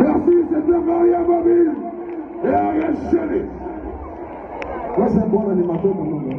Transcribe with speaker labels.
Speaker 1: Merci, c'est un mariage mobile. Et arrêtez-le.
Speaker 2: Moi, c'est un bon animateur, mon nom.